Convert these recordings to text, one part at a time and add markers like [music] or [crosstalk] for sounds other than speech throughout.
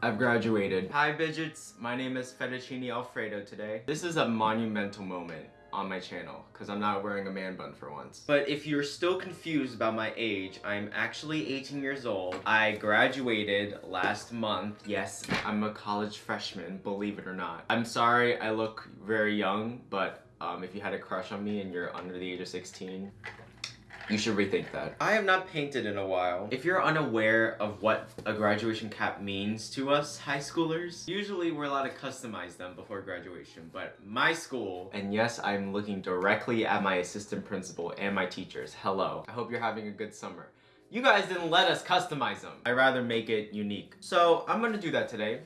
I've graduated. Hi Bidgets, my name is Fettuccine Alfredo today. This is a monumental moment on my channel because I'm not wearing a man bun for once. But if you're still confused about my age, I'm actually 18 years old. I graduated last month. Yes, I'm a college freshman, believe it or not. I'm sorry I look very young, but um, if you had a crush on me and you're under the age of 16, you should rethink that. I have not painted in a while. If you're unaware of what a graduation cap means to us high schoolers, usually we're allowed to customize them before graduation, but my school, and yes, I'm looking directly at my assistant principal and my teachers. Hello. I hope you're having a good summer. You guys didn't let us customize them. i rather make it unique. So I'm gonna do that today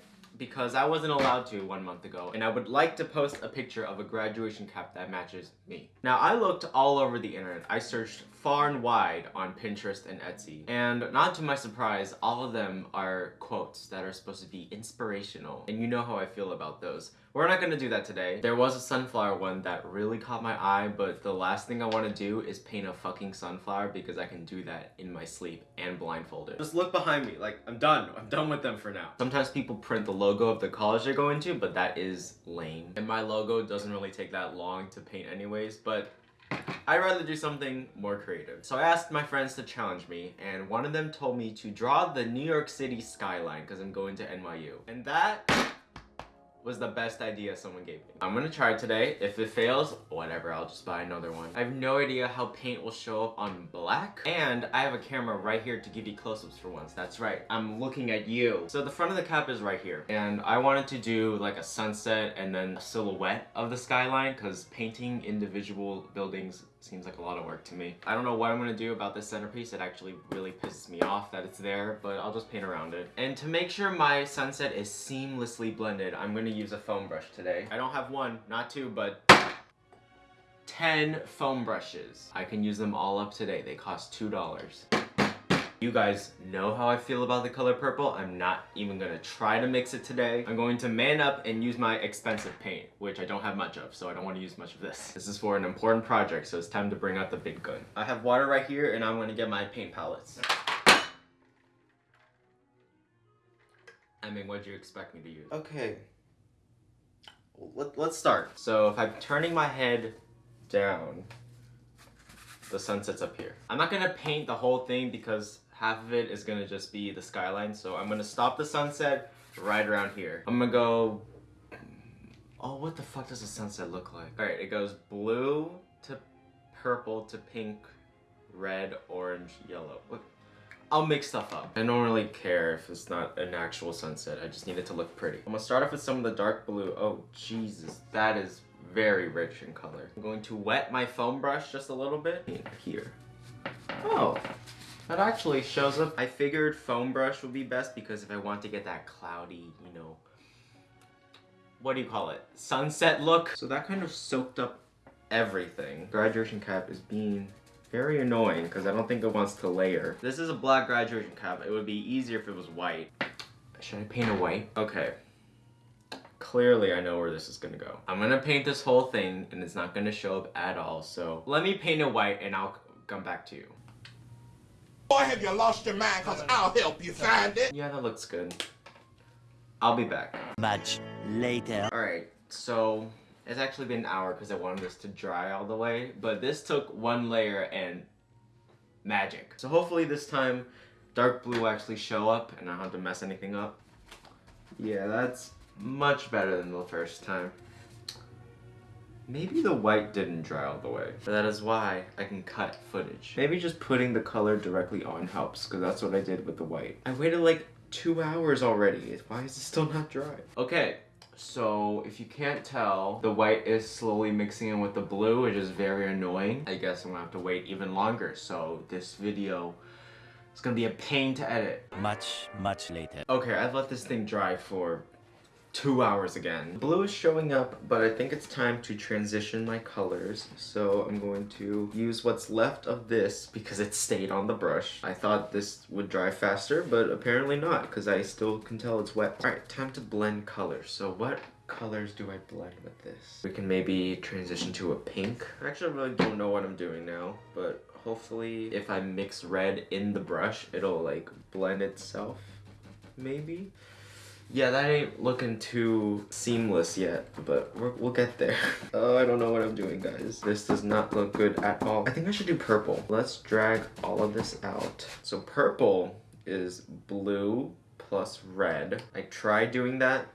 because I wasn't allowed to one month ago and I would like to post a picture of a graduation cap that matches me. Now I looked all over the internet. I searched far and wide on Pinterest and Etsy. And not to my surprise, all of them are quotes that are supposed to be inspirational. And you know how I feel about those. We're not gonna do that today. There was a sunflower one that really caught my eye, but the last thing I wanna do is paint a fucking sunflower because I can do that in my sleep and blindfolded. Just look behind me, like, I'm done. I'm done with them for now. Sometimes people print the logo of the college they're going to, but that is lame. And my logo doesn't really take that long to paint anyways, but I'd rather do something more creative. So I asked my friends to challenge me, and one of them told me to draw the New York City skyline because I'm going to NYU. And that was the best idea someone gave me. I'm gonna try it today. If it fails, whatever, I'll just buy another one. I have no idea how paint will show up on black. And I have a camera right here to give you close-ups for once. That's right, I'm looking at you. So the front of the cap is right here. And I wanted to do like a sunset and then a silhouette of the skyline because painting individual buildings seems like a lot of work to me. I don't know what I'm gonna do about this centerpiece. It actually really pisses me off that it's there, but I'll just paint around it. And to make sure my sunset is seamlessly blended, I'm gonna use a foam brush today. I don't have one, not two, but 10 foam brushes. I can use them all up today. They cost $2. You guys know how I feel about the color purple. I'm not even gonna try to mix it today. I'm going to man up and use my expensive paint, which I don't have much of, so I don't want to use much of this. This is for an important project, so it's time to bring out the big gun. I have water right here, and I'm gonna get my paint palettes. I mean, what do you expect me to use? Okay. Let, let's start. So if I'm turning my head down, the sunset's up here. I'm not gonna paint the whole thing because half of it is gonna just be the skyline. So I'm gonna stop the sunset right around here. I'm gonna go, oh, what the fuck does the sunset look like? All right, it goes blue to purple to pink, red, orange, yellow. Look, I'll mix stuff up. I don't really care if it's not an actual sunset. I just need it to look pretty. I'm gonna start off with some of the dark blue. Oh, Jesus, that is very rich in color. I'm going to wet my foam brush just a little bit here. Oh, that actually shows up. I figured foam brush would be best because if I want to get that cloudy, you know, what do you call it? Sunset look. So that kind of soaked up everything. Graduation cap is being very annoying because I don't think it wants to layer. This is a black graduation cap. It would be easier if it was white. Should I paint a white? Okay. Clearly I know where this is gonna go. I'm gonna paint this whole thing and it's not gonna show up at all. So let me paint it white and I'll come back to you. Boy, have you lost your mind? Cause I'll help you find it. Yeah, that looks good. I'll be back. Much later. Alright, so it's actually been an hour because I wanted this to dry all the way, but this took one layer and magic. So hopefully this time dark blue will actually show up and I don't have to mess anything up. Yeah, that's much better than the first time. Maybe the white didn't dry all the way. But that is why I can cut footage. Maybe just putting the color directly on helps, because that's what I did with the white. I waited like two hours already. Why is it still not dry? Okay, so if you can't tell, the white is slowly mixing in with the blue, which is very annoying. I guess I'm gonna have to wait even longer, so this video is gonna be a pain to edit. Much, much later. Okay, I've let this thing dry for two hours again. Blue is showing up, but I think it's time to transition my colors. So I'm going to use what's left of this because it stayed on the brush. I thought this would dry faster, but apparently not because I still can tell it's wet. All right, time to blend colors. So what colors do I blend with this? We can maybe transition to a pink. I actually really don't know what I'm doing now, but hopefully if I mix red in the brush, it'll like blend itself, maybe? Yeah, that ain't looking too seamless yet, but we will get there. [laughs] oh, I don't know what I'm doing, guys. This does not look good at all. I think I should do purple. Let's drag all of this out. So purple is blue plus red. I tried doing that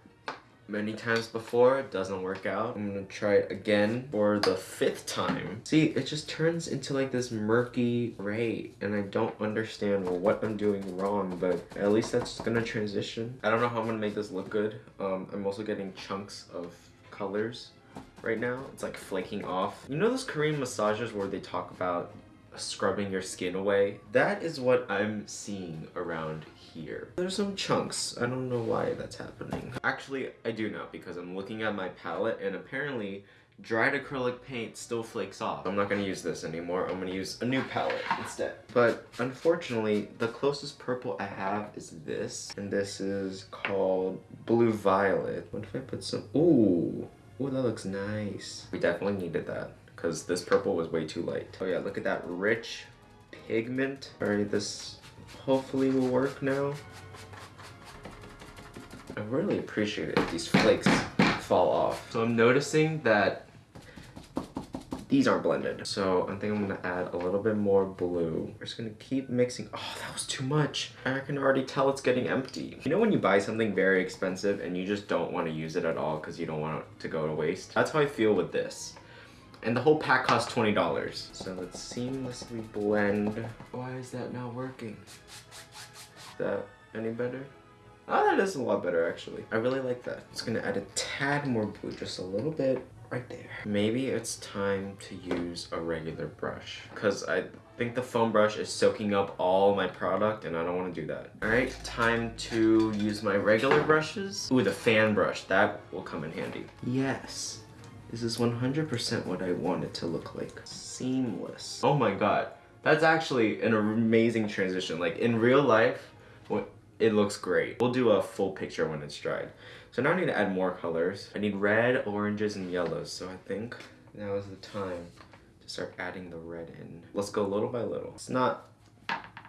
many times before. It doesn't work out. I'm gonna try it again for the fifth time. See, it just turns into like this murky gray and I don't understand what I'm doing wrong, but at least that's gonna transition. I don't know how I'm gonna make this look good. Um, I'm also getting chunks of colors right now. It's like flaking off. You know those Korean massages where they talk about scrubbing your skin away? That is what I'm seeing around here. There's some chunks. I don't know why that's happening. Actually, I do know because I'm looking at my palette and apparently dried acrylic paint still flakes off. I'm not gonna use this anymore. I'm gonna use a new palette instead. But unfortunately, the closest purple I have is this. And this is called Blue Violet. What if I put some, ooh. Ooh, that looks nice. We definitely needed that because this purple was way too light. Oh yeah, look at that rich pigment. All right, this hopefully will work now. I really appreciate it if these flakes fall off. So I'm noticing that these aren't blended. So I think I'm gonna add a little bit more blue. We're just gonna keep mixing. Oh, that was too much. I can already tell it's getting empty. You know when you buy something very expensive and you just don't wanna use it at all because you don't want it to go to waste? That's how I feel with this. And the whole pack costs $20. So let's seamlessly blend. Why is that not working? Is that any better? Oh, that is a lot better actually. I really like that. It's gonna add a tad more blue, just a little bit right there. Maybe it's time to use a regular brush because I think the foam brush is soaking up all my product and I don't want to do that. All right, time to use my regular brushes. Ooh, the fan brush, that will come in handy. Yes. This is 100% what I want it to look like. Seamless. Oh my god. That's actually an amazing transition. Like in real life, it looks great. We'll do a full picture when it's dried. So now I need to add more colors. I need red, oranges, and yellows. So I think now is the time to start adding the red in. Let's go little by little. It's not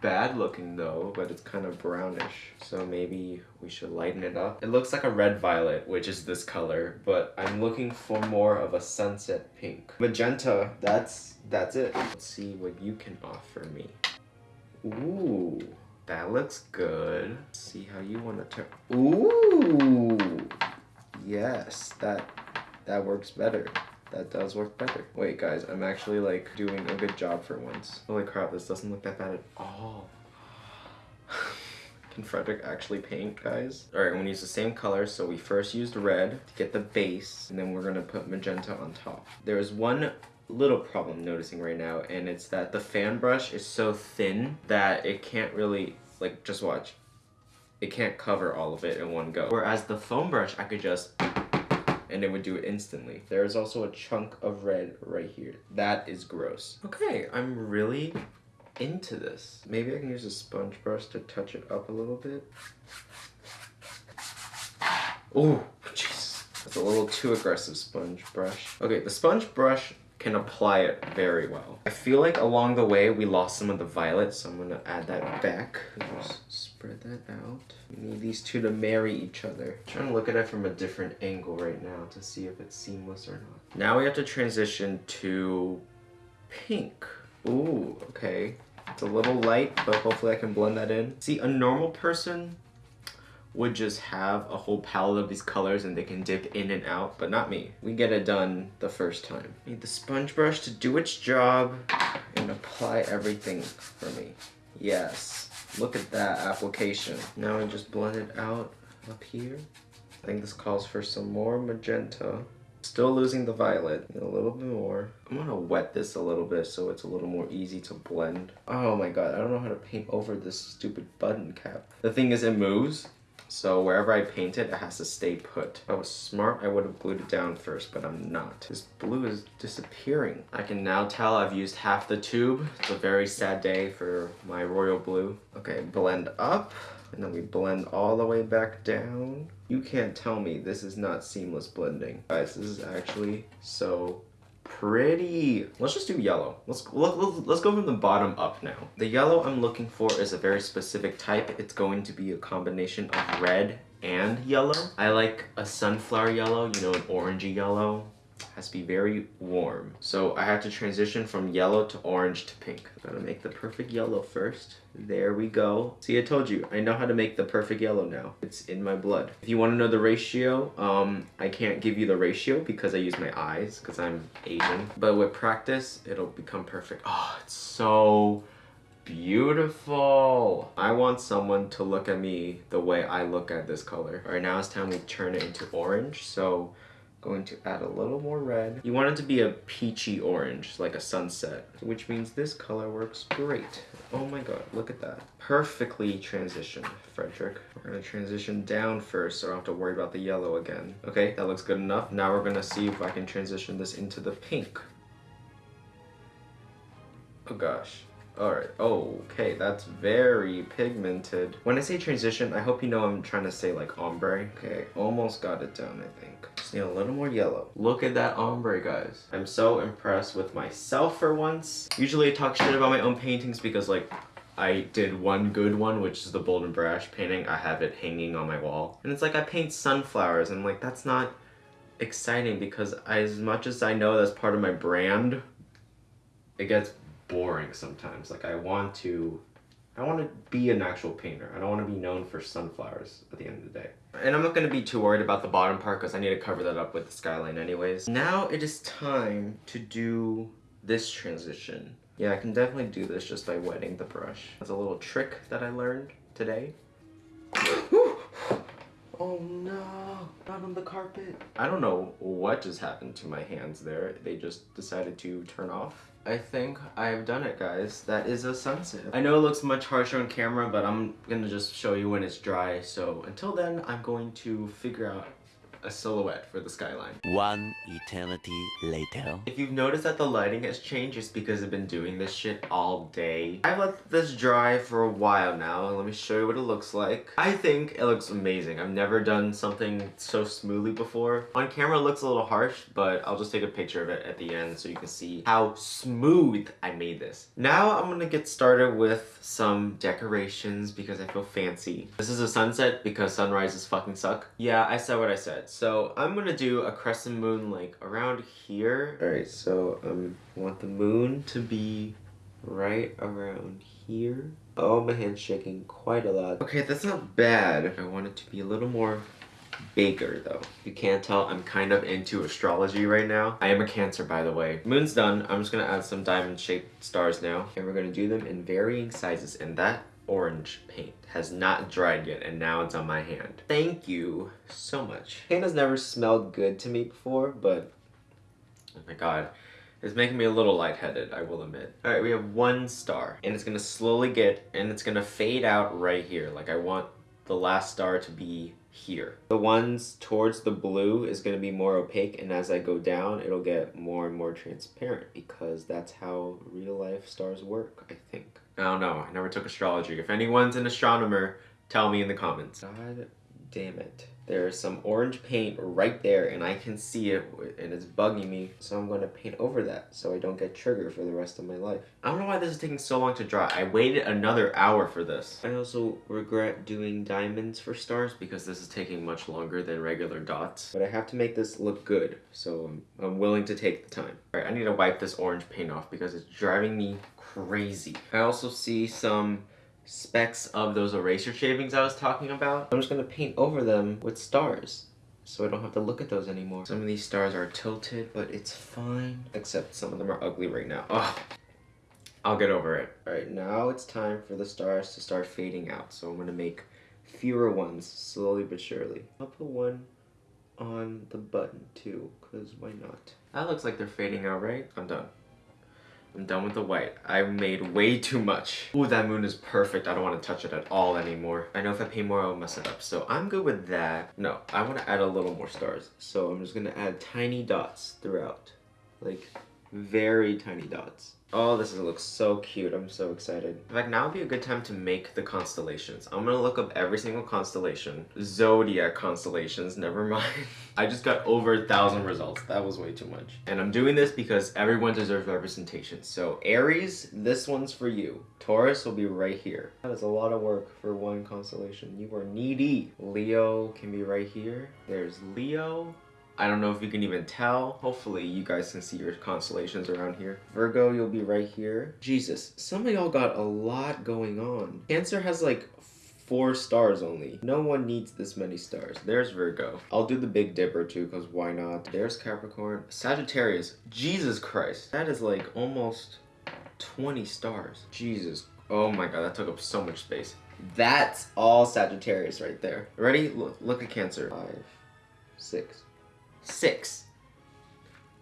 bad looking though, but it's kind of brownish. So maybe we should lighten it up. It looks like a red violet, which is this color, but I'm looking for more of a sunset pink. Magenta, that's, that's it. Let's see what you can offer me. Ooh, that looks good. Let's see how you want to turn. Ooh, yes, that, that works better that does work better. Wait guys, I'm actually like doing a good job for once. Holy crap, this doesn't look that bad at all. [sighs] Can Frederick actually paint, guys? All right, I'm gonna use the same color. So we first used red to get the base, and then we're gonna put magenta on top. There is one little problem noticing right now, and it's that the fan brush is so thin that it can't really, like, just watch. It can't cover all of it in one go. Whereas the foam brush, I could just and it would do it instantly. There is also a chunk of red right here. That is gross. Okay, I'm really into this. Maybe I can use a sponge brush to touch it up a little bit. Oh, jeez. That's a little too aggressive sponge brush. Okay, the sponge brush can apply it very well. I feel like along the way we lost some of the violet, so I'm gonna add that back. Just spread that out. We need these two to marry each other. I'm trying to look at it from a different angle right now to see if it's seamless or not. Now we have to transition to pink. Ooh, okay. It's a little light, but hopefully I can blend that in. See, a normal person would just have a whole palette of these colors and they can dip in and out, but not me. We get it done the first time. Need the sponge brush to do its job and apply everything for me. Yes, look at that application. Now I just blend it out up here. I think this calls for some more magenta. Still losing the violet, a little bit more. I'm gonna wet this a little bit so it's a little more easy to blend. Oh my god, I don't know how to paint over this stupid button cap. The thing is it moves, so wherever I paint it, it has to stay put. If I was smart, I would have glued it down first, but I'm not. This blue is disappearing. I can now tell I've used half the tube. It's a very sad day for my royal blue. Okay, blend up, and then we blend all the way back down. You can't tell me this is not seamless blending. Guys, this is actually so pretty. Let's just do yellow. Let's, let's go from the bottom up now. The yellow I'm looking for is a very specific type. It's going to be a combination of red and yellow. I like a sunflower yellow, you know, an orangey yellow. Has to be very warm. So I have to transition from yellow to orange to pink. Gotta make the perfect yellow first. There we go. See, I told you, I know how to make the perfect yellow now. It's in my blood. If you wanna know the ratio, um, I can't give you the ratio because I use my eyes, because I'm Asian. But with practice, it'll become perfect. Oh, it's so beautiful. I want someone to look at me the way I look at this color. All right, now it's time we turn it into orange. So going to add a little more red. You want it to be a peachy orange, like a sunset, which means this color works great. Oh my god, look at that. Perfectly transitioned, Frederick. We're gonna transition down first so I don't have to worry about the yellow again. Okay, that looks good enough. Now we're gonna see if I can transition this into the pink. Oh gosh. Alright, okay, that's very pigmented. When I say transition, I hope you know I'm trying to say like ombre. Okay, almost got it down, I think. Just need a little more yellow. Look at that ombre, guys. I'm so impressed with myself for once. Usually I talk shit about my own paintings because like I did one good one, which is the Bold and Brash painting. I have it hanging on my wall. And it's like I paint sunflowers and like that's not exciting because as much as I know that's part of my brand, it gets boring sometimes. Like I want to, I want to be an actual painter. I don't want to be known for sunflowers at the end of the day. And I'm not going to be too worried about the bottom part because I need to cover that up with the skyline anyways. Now it is time to do this transition. Yeah, I can definitely do this just by wetting the brush. That's a little trick that I learned today. Oh no, not on the carpet. I don't know what just happened to my hands there. They just decided to turn off. I think I've done it, guys. That is a sunset. I know it looks much harsher on camera, but I'm gonna just show you when it's dry. So until then, I'm going to figure out a silhouette for the skyline. One eternity later. If you've noticed that the lighting has changed, it's because I've been doing this shit all day. I've let this dry for a while now, and let me show you what it looks like. I think it looks amazing. I've never done something so smoothly before. On camera it looks a little harsh, but I'll just take a picture of it at the end so you can see how smooth I made this. Now I'm gonna get started with some decorations because I feel fancy. This is a sunset because sunrises fucking suck. Yeah, I said what I said. So I'm gonna do a crescent moon like around here. All right, so um, I want the moon to be right around here. Oh, my hand's shaking quite a lot. Okay, that's not bad. I want it to be a little more bigger though. You can't tell, I'm kind of into astrology right now. I am a cancer by the way. Moon's done, I'm just gonna add some diamond shaped stars now. And we're gonna do them in varying sizes and that orange paint has not dried yet and now it's on my hand. Thank you so much. Paint has never smelled good to me before, but oh my god. It's making me a little lightheaded, I will admit. All right, we have one star and it's gonna slowly get, and it's gonna fade out right here. Like I want the last star to be here. The ones towards the blue is to be more opaque and as I go down it'll get more and more transparent because that's how real life stars work, I think. Oh, I don't know, I never took astrology. If anyone's an astronomer, tell me in the comments. God damn it. There's some orange paint right there and I can see it and it's bugging me. So I'm going to paint over that so I don't get triggered for the rest of my life. I don't know why this is taking so long to dry. I waited another hour for this. I also regret doing diamonds for stars because this is taking much longer than regular dots. But I have to make this look good so I'm, I'm willing to take the time. Alright, I need to wipe this orange paint off because it's driving me crazy. I also see some specks of those eraser shavings I was talking about. I'm just gonna paint over them with stars so I don't have to look at those anymore. Some of these stars are tilted, but it's fine. Except some of them are ugly right now. Ugh. I'll get over it. All right, now it's time for the stars to start fading out. So I'm gonna make fewer ones slowly but surely. I'll put one on the button too, cause why not? That looks like they're fading out, right? I'm done. I'm done with the white. I made way too much. Ooh, that moon is perfect. I don't want to touch it at all anymore. I know if I pay more, I'll mess it up. So I'm good with that. No, I want to add a little more stars. So I'm just going to add tiny dots throughout. Like very tiny dots. Oh, this looks so cute. I'm so excited. In fact, now would be a good time to make the constellations. I'm gonna look up every single constellation. Zodiac constellations, never mind. [laughs] I just got over a thousand results. That was way too much. And I'm doing this because everyone deserves representation. So Aries, this one's for you. Taurus will be right here. That is a lot of work for one constellation. You are needy. Leo can be right here. There's Leo. I don't know if you can even tell. Hopefully you guys can see your constellations around here. Virgo, you'll be right here. Jesus, some of y'all got a lot going on. Cancer has like four stars only. No one needs this many stars. There's Virgo. I'll do the Big Dipper too, because why not? There's Capricorn. Sagittarius. Jesus Christ. That is like almost 20 stars. Jesus. Oh my god, that took up so much space. That's all Sagittarius right there. Ready? Look, look at Cancer. Five, six, six.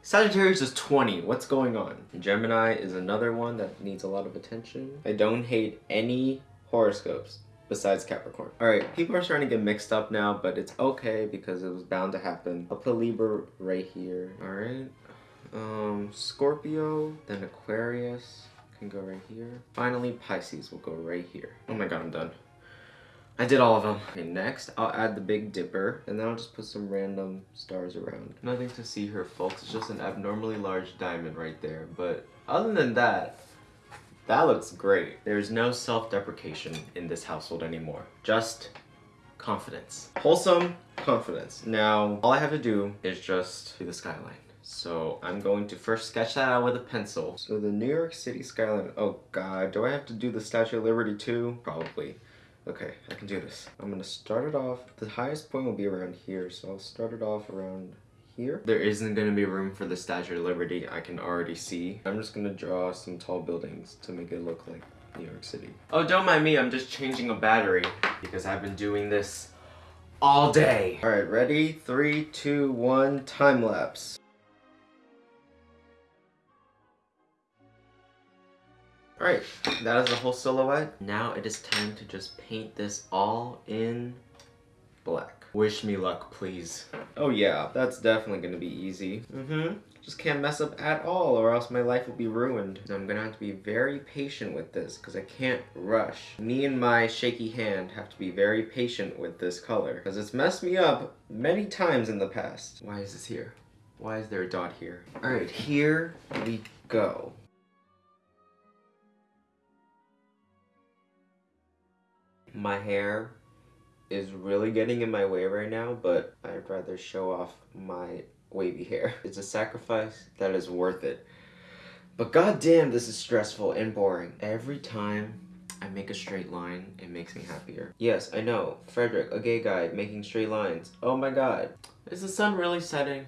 Sagittarius is 20. What's going on? Gemini is another one that needs a lot of attention. I don't hate any horoscopes besides Capricorn. Alright, people are starting to get mixed up now, but it's okay because it was bound to happen. I'll put Libra right here. Alright. Um, Scorpio, then Aquarius can go right here. Finally, Pisces will go right here. Oh my god, I'm done. I did all of them. Okay, next, I'll add the Big Dipper, and then I'll just put some random stars around. Nothing to see here, folks. It's just an abnormally large diamond right there. But other than that, that looks great. There's no self-deprecation in this household anymore. Just confidence. Wholesome confidence. Now, all I have to do is just do the skyline. So I'm going to first sketch that out with a pencil. So the New York City skyline. Oh god, do I have to do the Statue of Liberty too? Probably. Okay, I can do this. I'm gonna start it off. The highest point will be around here, so I'll start it off around here. There isn't gonna be room for the Statue of Liberty, I can already see. I'm just gonna draw some tall buildings to make it look like New York City. Oh, don't mind me, I'm just changing a battery because I've been doing this all day. All right, ready? Three, two, one, time lapse. Alright, that is the whole silhouette. Now it is time to just paint this all in black. Wish me luck, please. Oh yeah, that's definitely gonna be easy. Mm-hmm. Just can't mess up at all or else my life will be ruined. I'm gonna have to be very patient with this because I can't rush. Me and my shaky hand have to be very patient with this color because it's messed me up many times in the past. Why is this here? Why is there a dot here? Alright, here we go. My hair is really getting in my way right now, but I'd rather show off my wavy hair. [laughs] It's a sacrifice that is worth it. But goddamn, this is stressful and boring. Every time I make a straight line, it makes me happier. Yes, I know. Frederick, a gay guy, making straight lines. Oh my god. Is the sun really setting?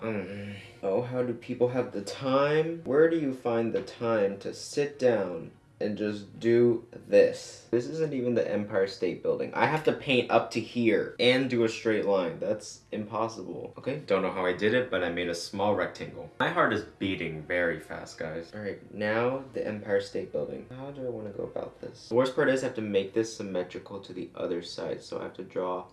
Um, oh, how do people have the time? Where do you find the time to sit down and just do this. This isn't even the Empire State Building. I have to paint up to here and do a straight line. That's impossible. Okay, don't know how I did it, but I made a small rectangle. My heart is beating very fast, guys. All right, now the Empire State Building. How do I want to go about this? The worst part is I have to make this symmetrical to the other side, so I have to draw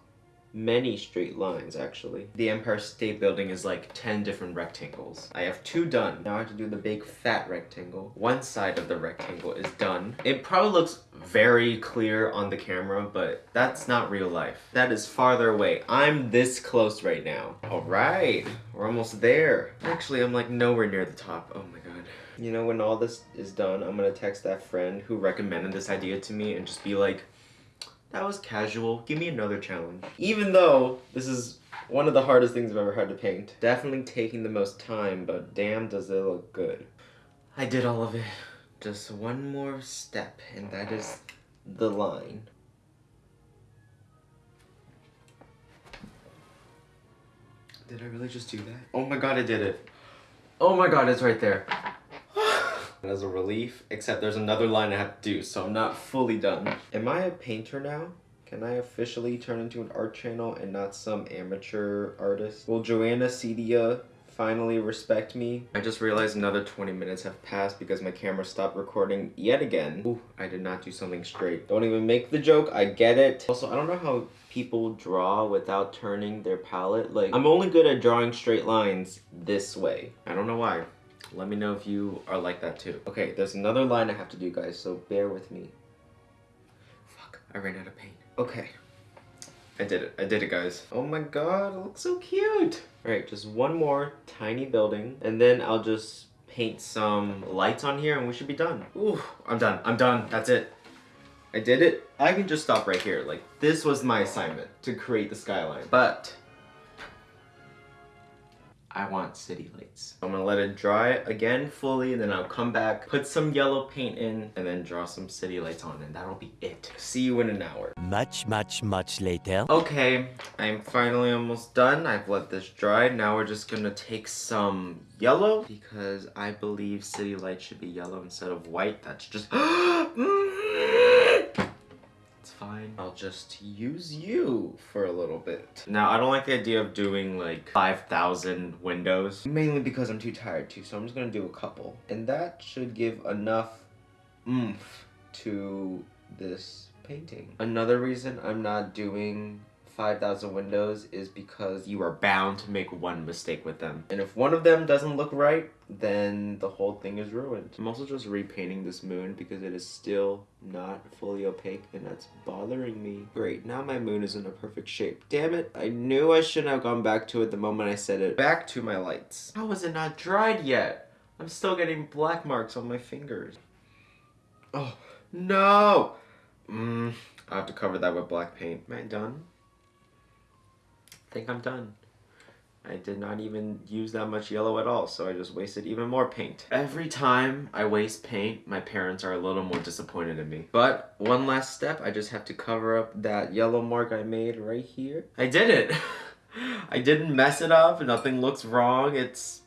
many straight lines actually. The Empire State Building is like 10 different rectangles. I have two done. Now I have to do the big fat rectangle. One side of the rectangle is done. It probably looks very clear on the camera, but that's not real life. That is farther away. I'm this close right now. All right, we're almost there. Actually, I'm like nowhere near the top. Oh my God. You know, when all this is done, I'm gonna text that friend who recommended this idea to me and just be like, that was casual. Give me another challenge. Even though this is one of the hardest things I've ever had to paint. Definitely taking the most time, but damn does it look good. I did all of it. Just one more step, and that is the line. Did I really just do that? Oh my god, I did it. Oh my god, it's right there. As a relief, except there's another line I have to do, so I'm not fully done. Am I a painter now? Can I officially turn into an art channel and not some amateur artist? Will Joana Ceddia finally respect me? I just realized another 20 minutes have passed because my camera stopped recording yet again. Ooh, I did not do something straight. Don't even make the joke, I get it. Also, I don't know how people draw without turning their palette. Like, I'm only good at drawing straight lines this way. I don't know why. Let me know if you are like that too. Okay, there's another line I have to do, guys, so bear with me. Fuck, I ran out of paint. Okay. I did it. I did it, guys. Oh my god, it looks so cute. All right, just one more tiny building, and then I'll just paint some lights on here, and we should be done. Ooh, I'm done. I'm done. That's it. I did it. I can just stop right here. Like, this was my assignment, to create the skyline. But, I want city lights. I'm gonna let it dry again fully, and then I'll come back, put some yellow paint in, and then draw some city lights on, and that'll be it. See you in an hour. Much, much, much later. Okay, I'm finally almost done. I've let this dry. Now we're just gonna take some yellow because I believe city lights should be yellow instead of white. That's just. It's [gasps] mm. Fine. I'll just use you for a little bit. Now, I don't like the idea of doing like 5,000 windows, mainly because I'm too tired to, so I'm just gonna do a couple. And that should give enough oomph to this painting. Another reason I'm not doing 5,000 windows is because you are bound to make one mistake with them. And if one of them doesn't look right, then the whole thing is ruined. I'm also just repainting this moon because it is still not fully opaque and that's bothering me. Great, now my moon is in a perfect shape. Damn it, I knew I shouldn't have gone back to it the moment I said it. Back to my lights. How is it not dried yet? I'm still getting black marks on my fingers. Oh, no! Mm, I have to cover that with black paint. Am I done? I think I'm done. I did not even use that much yellow at all, so I just wasted even more paint. Every time I waste paint, my parents are a little more disappointed in me. But one last step, I just have to cover up that yellow mark I made right here. I did it! [laughs] I didn't mess it up, nothing looks wrong, it's...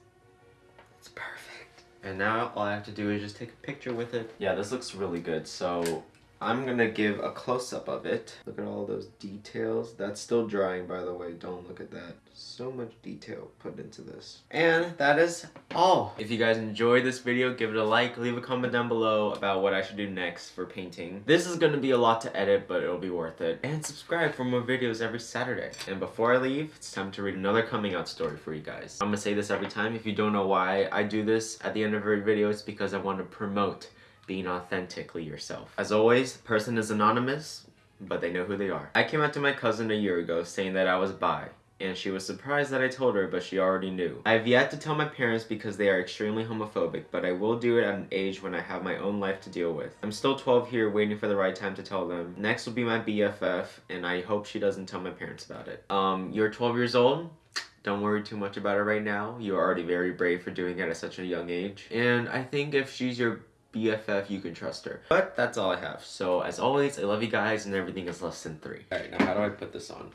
It's perfect. And now all I have to do is just take a picture with it. Yeah, this looks really good, so I'm gonna give a close-up of it. Look at all those details. That's still drying, by the way. Don't look at that. So much detail put into this. And that is all. If you guys enjoyed this video, give it a like, leave a comment down below about what I should do next for painting. This is gonna be a lot to edit, but it'll be worth it. And subscribe for more videos every Saturday. And before I leave, it's time to read another coming out story for you guys. I'm gonna say this every time. If you don't know why I do this at the end of every video, it's because I want to promote being authentically yourself. As always, the person is anonymous, but they know who they are. I came out to my cousin a year ago saying that I was bi, and she was surprised that I told her, but she already knew. I have yet to tell my parents because they are extremely homophobic, but I will do it at an age when I have my own life to deal with. I'm still 12 here waiting for the right time to tell them. Next will be my BFF, and I hope she doesn't tell my parents about it. Um, you're 12 years old? Don't worry too much about it right now. You're already very brave for doing it at such a young age. And I think if she's your BFF, you can trust her. But that's all I have. So as always, I love you guys and everything is less than three. Alright, now how do I put this on?